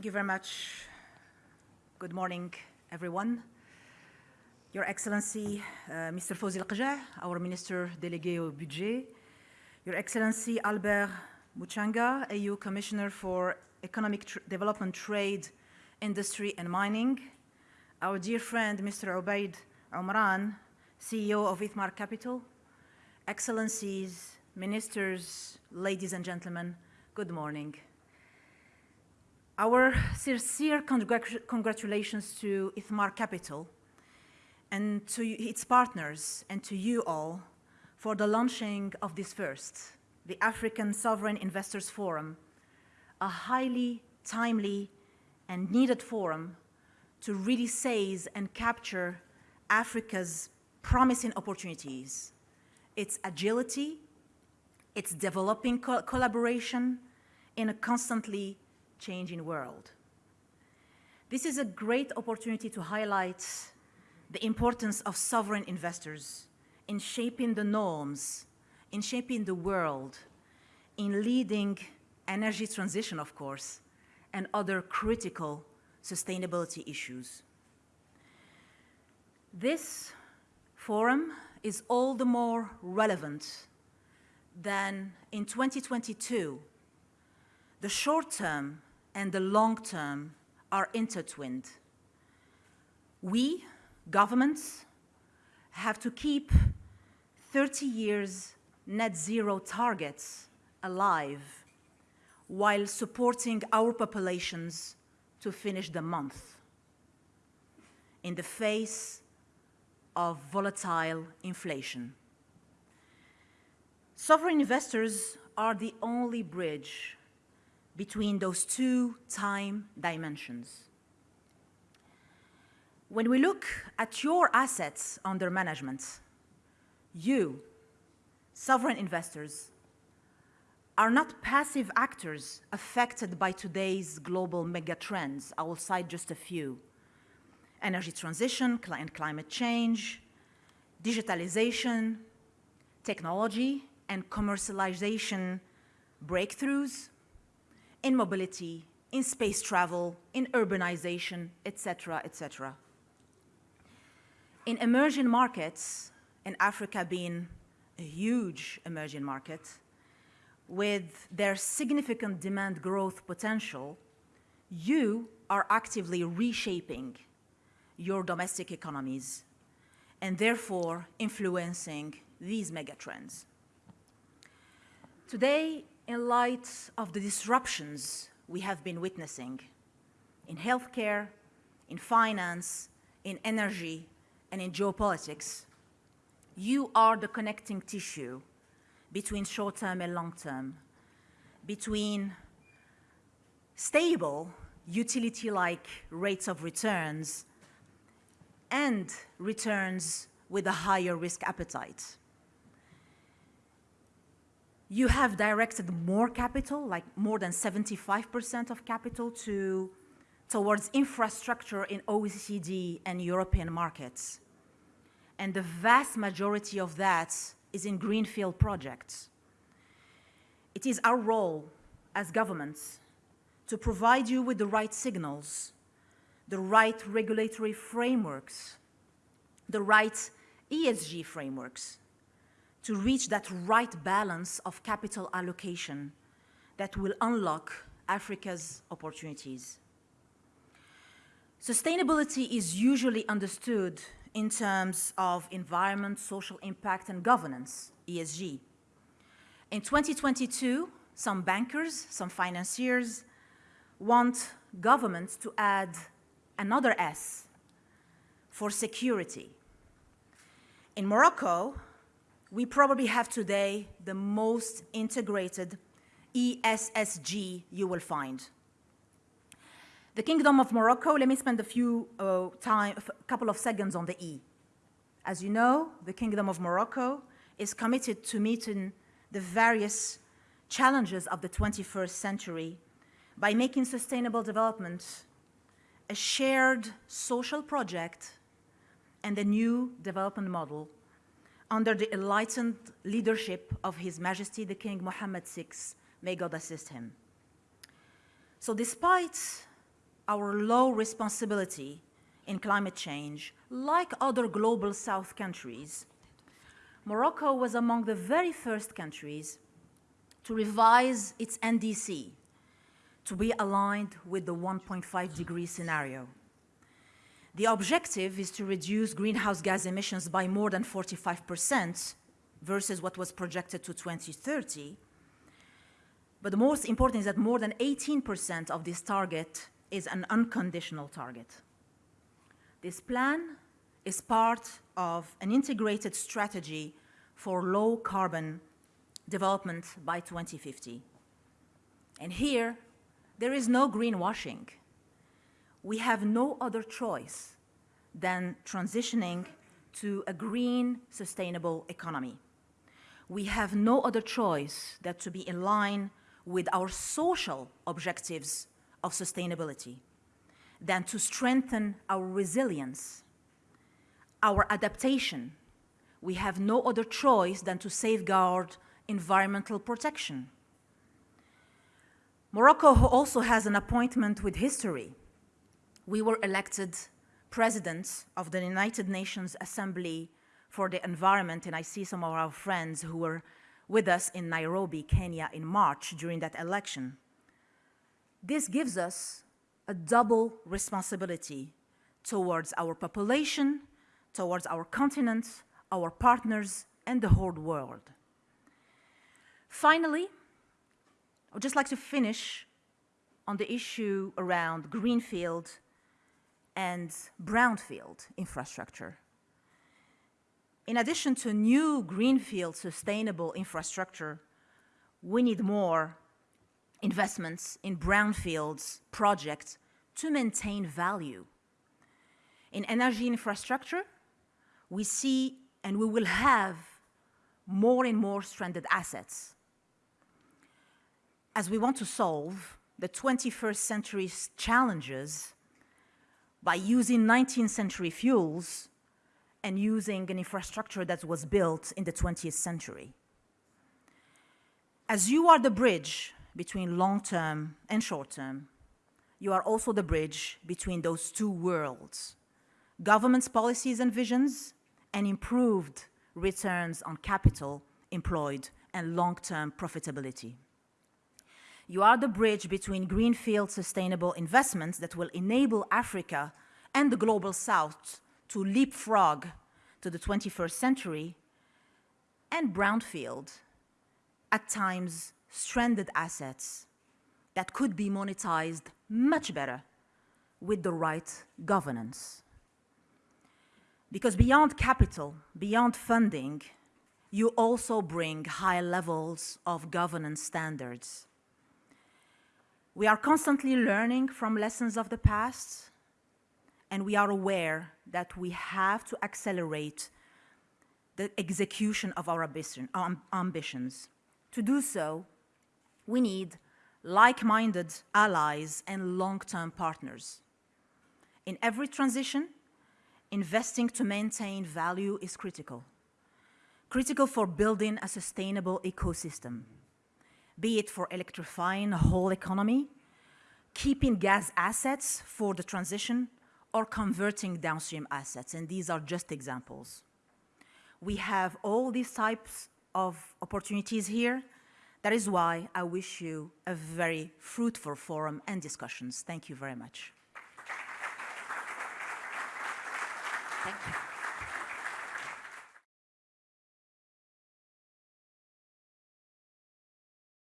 Thank you very much. Good morning, everyone. Your Excellency, uh, Mr. Fawzi Al our Minister Délégué au Budget, Your Excellency Albert Muchanga, AU Commissioner for Economic Tr Development, Trade, Industry and Mining, our dear friend Mr. Obaid Amrane, CEO of Ithmar Capital, Excellencies, Ministers, ladies and gentlemen, good morning. Our sincere congratulations to Ithmar Capital and to its partners and to you all for the launching of this first, the African Sovereign Investors Forum, a highly timely and needed forum to really seize and capture Africa's promising opportunities, its agility, its developing co collaboration in a constantly changing world. This is a great opportunity to highlight the importance of sovereign investors in shaping the norms, in shaping the world, in leading energy transition, of course, and other critical sustainability issues. This forum is all the more relevant than in 2022, the short term and the long term are intertwined. We, governments, have to keep 30 years net zero targets alive while supporting our populations to finish the month in the face of volatile inflation. Sovereign investors are the only bridge between those two time dimensions. When we look at your assets under management, you, sovereign investors, are not passive actors affected by today's global megatrends. I will cite just a few. Energy transition and climate change, digitalization, technology and commercialization breakthroughs, in mobility, in space travel, in urbanization, etc., etc. In emerging markets, and Africa being a huge emerging market, with their significant demand growth potential, you are actively reshaping your domestic economies and therefore influencing these megatrends. Today, in light of the disruptions we have been witnessing in healthcare, in finance, in energy, and in geopolitics, you are the connecting tissue between short-term and long-term, between stable utility-like rates of returns and returns with a higher risk appetite you have directed more capital, like more than 75% of capital to, towards infrastructure in OECD and European markets. And the vast majority of that is in greenfield projects. It is our role as governments to provide you with the right signals, the right regulatory frameworks, the right ESG frameworks, to reach that right balance of capital allocation that will unlock Africa's opportunities. Sustainability is usually understood in terms of environment, social impact, and governance, ESG. In 2022, some bankers, some financiers want governments to add another S for security. In Morocco, we probably have today the most integrated ESSG you will find. The Kingdom of Morocco, let me spend a few uh, time, a couple of seconds on the E. As you know, the Kingdom of Morocco is committed to meeting the various challenges of the 21st century by making sustainable development a shared social project and a new development model under the enlightened leadership of His Majesty the King Mohammed VI, may God assist him. So despite our low responsibility in climate change, like other global south countries, Morocco was among the very first countries to revise its NDC to be aligned with the 1.5 degree scenario. The objective is to reduce greenhouse gas emissions by more than 45% versus what was projected to 2030. But the most important is that more than 18% of this target is an unconditional target. This plan is part of an integrated strategy for low carbon development by 2050. And here, there is no greenwashing. We have no other choice than transitioning to a green, sustainable economy. We have no other choice than to be in line with our social objectives of sustainability, than to strengthen our resilience, our adaptation. We have no other choice than to safeguard environmental protection. Morocco also has an appointment with history. We were elected president of the United Nations Assembly for the Environment, and I see some of our friends who were with us in Nairobi, Kenya in March during that election. This gives us a double responsibility towards our population, towards our continent, our partners, and the whole world. Finally, I would just like to finish on the issue around greenfield and brownfield infrastructure. In addition to new greenfield sustainable infrastructure, we need more investments in brownfields projects to maintain value. In energy infrastructure, we see and we will have more and more stranded assets as we want to solve the 21st century's challenges by using 19th century fuels and using an infrastructure that was built in the 20th century. As you are the bridge between long-term and short-term, you are also the bridge between those two worlds, government's policies and visions, and improved returns on capital employed and long-term profitability. You are the bridge between greenfield sustainable investments that will enable Africa and the global south to leapfrog to the 21st century and brownfield, at times stranded assets that could be monetized much better with the right governance. Because beyond capital, beyond funding, you also bring high levels of governance standards we are constantly learning from lessons of the past, and we are aware that we have to accelerate the execution of our um, ambitions. To do so, we need like-minded allies and long-term partners. In every transition, investing to maintain value is critical. Critical for building a sustainable ecosystem be it for electrifying a whole economy, keeping gas assets for the transition, or converting downstream assets, and these are just examples. We have all these types of opportunities here. That is why I wish you a very fruitful forum and discussions. Thank you very much. Thank you.